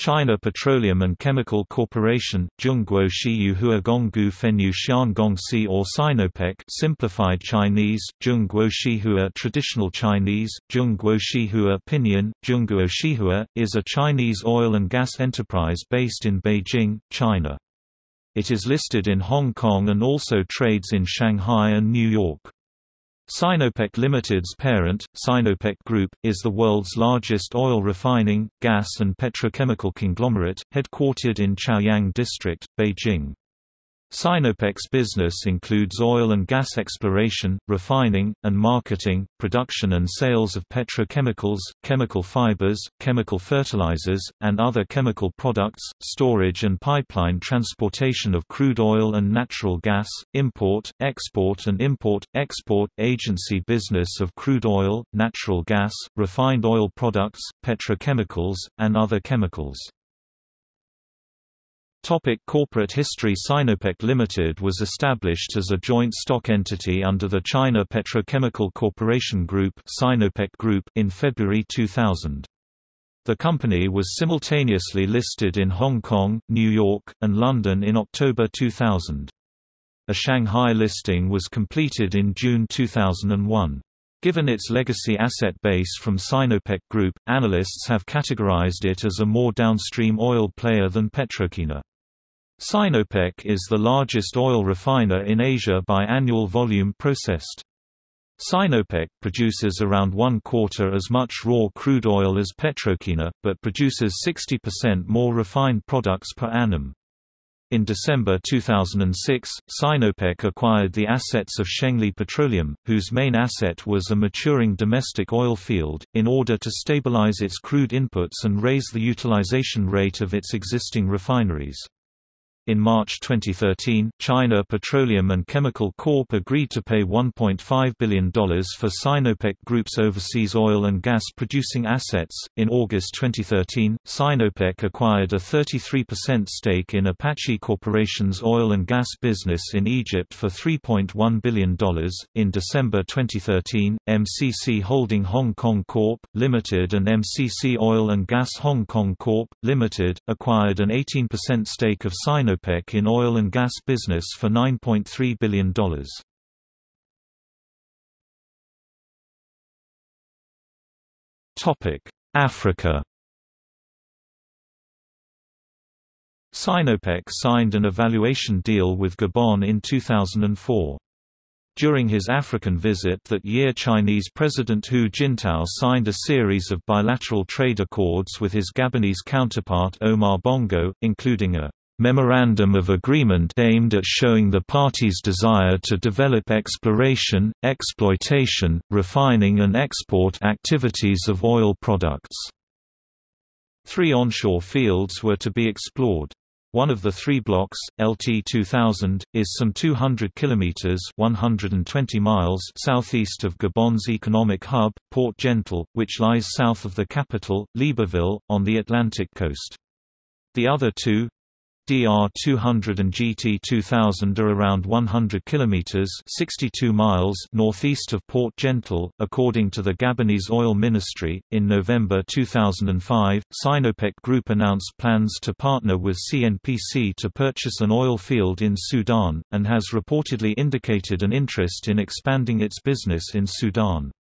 China Petroleum and Chemical Corporation, Zhongguo or Sinopec simplified Chinese, Zhongguo Shihua Traditional Chinese, Zhongguo Shihua Pinyin, Zhongguo Shihua, is a Chinese oil and gas enterprise based in Beijing, China. It is listed in Hong Kong and also trades in Shanghai and New York. Sinopec Limited's parent, Sinopec Group, is the world's largest oil refining, gas and petrochemical conglomerate, headquartered in Chaoyang District, Beijing. Sinopec's business includes oil and gas exploration, refining, and marketing, production and sales of petrochemicals, chemical fibers, chemical fertilizers, and other chemical products, storage and pipeline transportation of crude oil and natural gas, import, export and import-export, agency business of crude oil, natural gas, refined oil products, petrochemicals, and other chemicals. Topic corporate history Sinopec Limited was established as a joint stock entity under the China Petrochemical Corporation Group, Sinopec Group in February 2000. The company was simultaneously listed in Hong Kong, New York, and London in October 2000. A Shanghai listing was completed in June 2001. Given its legacy asset base from Sinopec Group, analysts have categorized it as a more downstream oil player than PetroChina. Sinopec is the largest oil refiner in Asia by annual volume processed. Sinopec produces around one quarter as much raw crude oil as PetroChina, but produces 60% more refined products per annum. In December 2006, Sinopec acquired the assets of Shengli Petroleum, whose main asset was a maturing domestic oil field, in order to stabilize its crude inputs and raise the utilization rate of its existing refineries. In March 2013, China Petroleum and Chemical Corp agreed to pay $1.5 billion for Sinopec Group's overseas oil and gas producing assets. In August 2013, Sinopec acquired a 33% stake in Apache Corporation's oil and gas business in Egypt for $3.1 billion. In December 2013, MCC Holding Hong Kong Corp. Limited and MCC Oil and Gas Hong Kong Corp. Limited acquired an 18% stake of Sinopec OPEC in oil and gas business for $9.3 billion. Africa Sinopec signed an evaluation deal with Gabon in 2004. During his African visit that year Chinese President Hu Jintao signed a series of bilateral trade accords with his Gabonese counterpart Omar Bongo, including a memorandum of agreement aimed at showing the parties' desire to develop exploration, exploitation, refining and export activities of oil products. Three onshore fields were to be explored. One of the three blocks, LT 2000, is some 200 kilometers (120 miles) southeast of Gabon's economic hub, Port Gentil, which lies south of the capital, Libreville, on the Atlantic coast. The other two, DR200 and GT2000 are around 100 kilometers (62 miles) northeast of Port Gentil, according to the Gabonese Oil Ministry. In November 2005, Sinopec Group announced plans to partner with CNPC to purchase an oil field in Sudan and has reportedly indicated an interest in expanding its business in Sudan.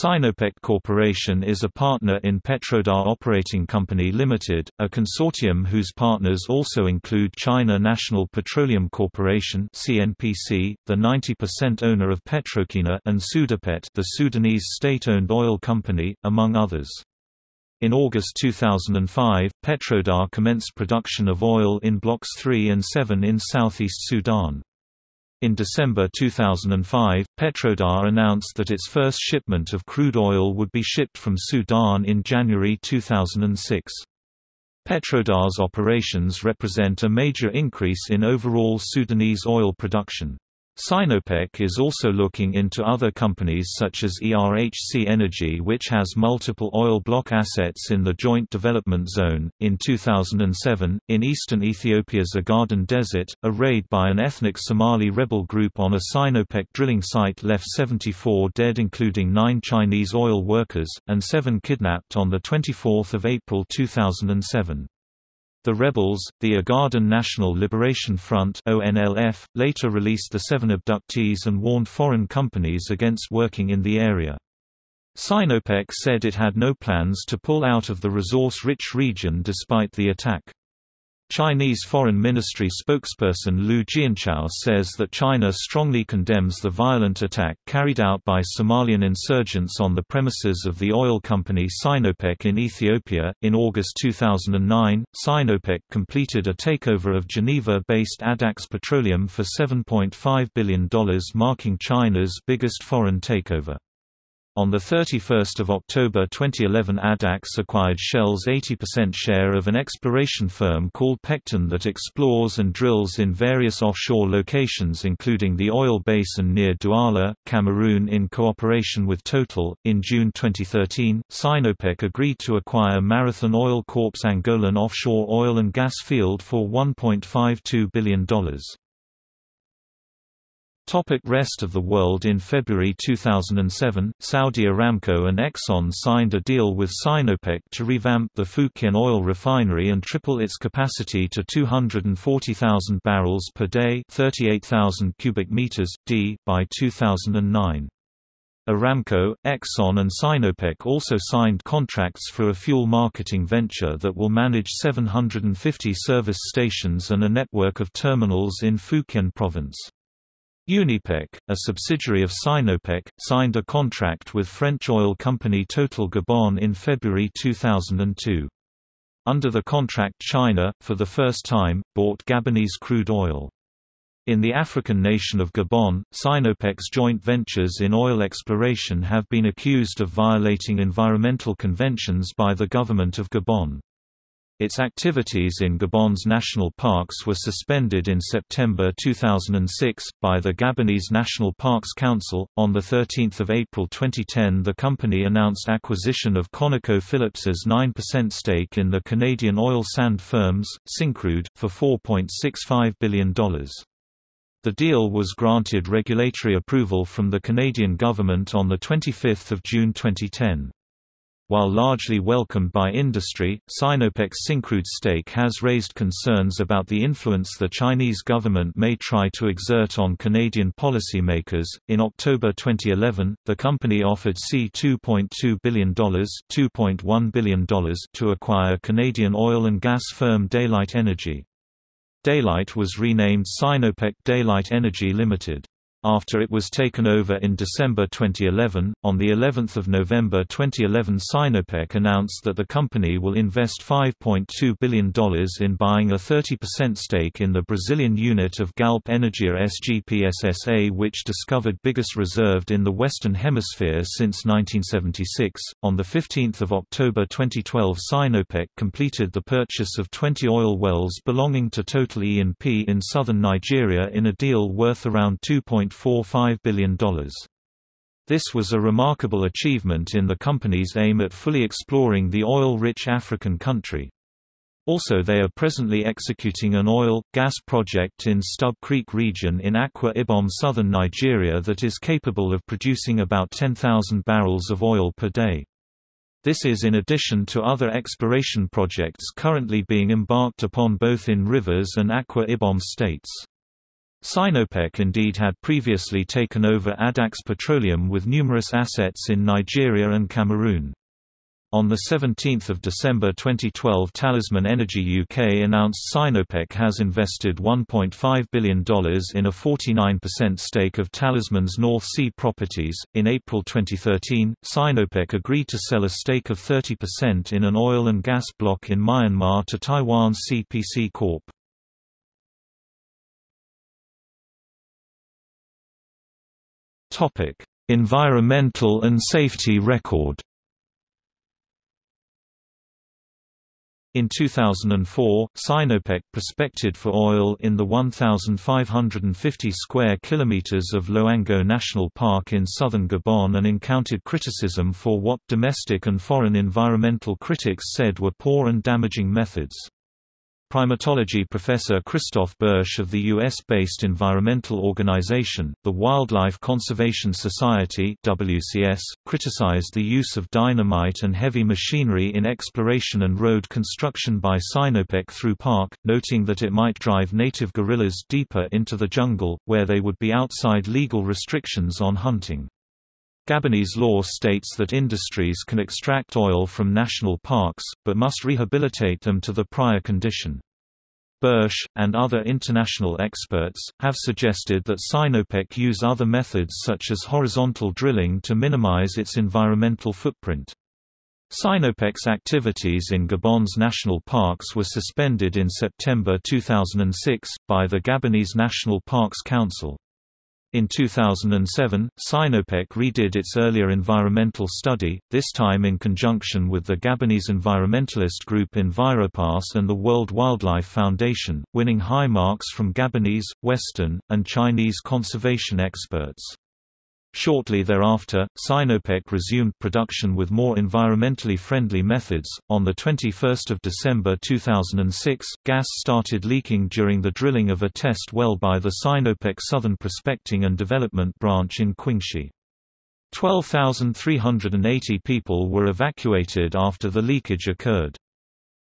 Sinopec Corporation is a partner in Petrodar Operating Company Limited, a consortium whose partners also include China National Petroleum Corporation (CNPC), the 90% owner of PetroChina, and Sudapet, the Sudanese state-owned oil company, among others. In August 2005, Petrodar commenced production of oil in Blocks 3 and 7 in southeast Sudan. In December 2005, Petrodar announced that its first shipment of crude oil would be shipped from Sudan in January 2006. Petrodar's operations represent a major increase in overall Sudanese oil production. Sinopec is also looking into other companies such as ERHC Energy, which has multiple oil block assets in the Joint Development Zone. In 2007, in eastern Ethiopia's Ogaden Desert, a raid by an ethnic Somali rebel group on a Sinopec drilling site left 74 dead, including nine Chinese oil workers, and seven kidnapped on 24 April 2007. The rebels, the Ogaden National Liberation Front ONLF, later released the seven abductees and warned foreign companies against working in the area. Sinopec said it had no plans to pull out of the resource-rich region despite the attack. Chinese Foreign Ministry spokesperson Liu Jianchao says that China strongly condemns the violent attack carried out by Somalian insurgents on the premises of the oil company Sinopec in Ethiopia. In August 2009, Sinopec completed a takeover of Geneva based Addax Petroleum for $7.5 billion, marking China's biggest foreign takeover. On 31 October 2011 Addax acquired Shell's 80% share of an exploration firm called Pecten that explores and drills in various offshore locations including the oil basin near Douala, Cameroon in cooperation with Total. In June 2013, Sinopec agreed to acquire Marathon Oil Corp's Angolan offshore oil and gas field for $1.52 billion. Topic rest of the world In February 2007, Saudi Aramco and Exxon signed a deal with Sinopec to revamp the Fukien oil refinery and triple its capacity to 240,000 barrels per day 38,000 cubic meters, d, by 2009. Aramco, Exxon and Sinopec also signed contracts for a fuel marketing venture that will manage 750 service stations and a network of terminals in Fukien province. Unipec, a subsidiary of Sinopec, signed a contract with French oil company Total Gabon in February 2002. Under the contract China, for the first time, bought Gabonese crude oil. In the African nation of Gabon, Sinopec's joint ventures in oil exploration have been accused of violating environmental conventions by the government of Gabon. Its activities in Gabon's national parks were suspended in September 2006 by the Gabonese National Parks Council. On the 13th of April 2010, the company announced acquisition of ConocoPhillips's 9% stake in the Canadian oil sand firms Syncrude for $4.65 billion. The deal was granted regulatory approval from the Canadian government on the 25th of June 2010. While largely welcomed by industry, Sinopec's Syncrude stake has raised concerns about the influence the Chinese government may try to exert on Canadian policymakers. In October 2011, the company offered C$2.2 billion, $2.1 billion to acquire Canadian oil and gas firm Daylight Energy. Daylight was renamed Sinopec Daylight Energy Limited. After it was taken over in December 2011, on the 11th of November 2011 Sinopec announced that the company will invest $5.2 billion in buying a 30% stake in the Brazilian unit of Galp Energia SGPSSA which discovered biggest reserved in the Western Hemisphere since 1976. On the 15th of October 2012 Sinopec completed the purchase of 20 oil wells belonging to Total E&P in southern Nigeria in a deal worth around 2. $1.45 billion. This was a remarkable achievement in the company's aim at fully exploring the oil-rich African country. Also they are presently executing an oil, gas project in Stubb Creek region in Akwa Ibom southern Nigeria that is capable of producing about 10,000 barrels of oil per day. This is in addition to other exploration projects currently being embarked upon both in Rivers and Akwa Ibom states. Sinopec indeed had previously taken over Addax Petroleum with numerous assets in Nigeria and Cameroon. On 17 December 2012 Talisman Energy UK announced Sinopec has invested $1.5 billion in a 49% stake of Talisman's North Sea properties. In April 2013, Sinopec agreed to sell a stake of 30% in an oil and gas block in Myanmar to Taiwan's CPC Corp. Topic: Environmental and safety record. In 2004, Sinopec prospected for oil in the 1,550 square kilometers of Loango National Park in southern Gabon and encountered criticism for what domestic and foreign environmental critics said were poor and damaging methods. Primatology professor Christophe Boesch of the U.S.-based environmental organization, the Wildlife Conservation Society WCS, criticized the use of dynamite and heavy machinery in exploration and road construction by Sinopec through park, noting that it might drive native gorillas deeper into the jungle, where they would be outside legal restrictions on hunting. Gabonese law states that industries can extract oil from national parks, but must rehabilitate them to the prior condition. Boesch, and other international experts, have suggested that Sinopec use other methods such as horizontal drilling to minimize its environmental footprint. Sinopec's activities in Gabon's national parks were suspended in September 2006, by the Gabonese National Parks Council. In 2007, Sinopec redid its earlier environmental study, this time in conjunction with the Gabonese environmentalist group Enviropass and the World Wildlife Foundation, winning high marks from Gabonese, Western, and Chinese conservation experts. Shortly thereafter, Sinopec resumed production with more environmentally friendly methods. On the 21st of December 2006, gas started leaking during the drilling of a test well by the Sinopec Southern Prospecting and Development Branch in Qingxi. 12,380 people were evacuated after the leakage occurred.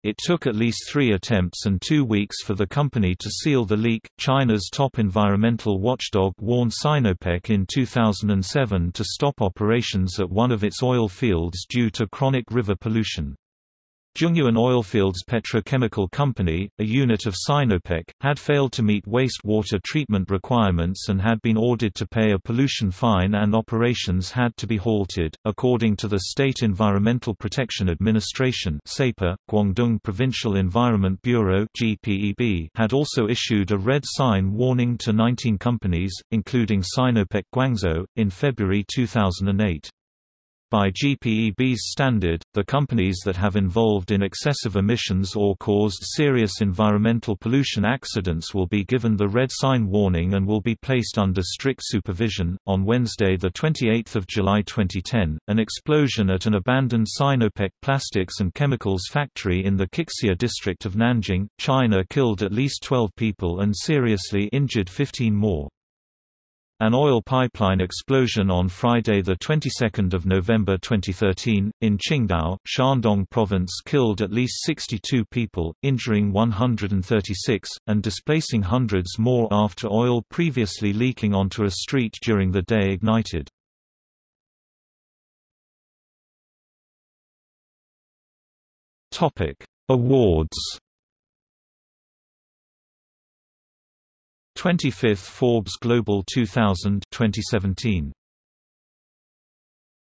It took at least three attempts and two weeks for the company to seal the leak. China's top environmental watchdog warned Sinopec in 2007 to stop operations at one of its oil fields due to chronic river pollution. Zhongyuan Oilfields Petrochemical Company, a unit of Sinopec, had failed to meet wastewater treatment requirements and had been ordered to pay a pollution fine and operations had to be halted. According to the State Environmental Protection Administration (SEPA), Guangdong Provincial Environment Bureau (GPEB) had also issued a red sign warning to 19 companies, including Sinopec Guangzhou, in February 2008. By GPEB's standard, the companies that have involved in excessive emissions or caused serious environmental pollution accidents will be given the red sign warning and will be placed under strict supervision. On Wednesday, the 28th of July 2010, an explosion at an abandoned Sinopec plastics and chemicals factory in the Qixia district of Nanjing, China killed at least 12 people and seriously injured 15 more. An oil pipeline explosion on Friday, the 22nd of November 2013, in Qingdao, Shandong Province killed at least 62 people, injuring 136, and displacing hundreds more after oil previously leaking onto a street during the day ignited. Topic: Awards 25th Forbes Global 2000 2017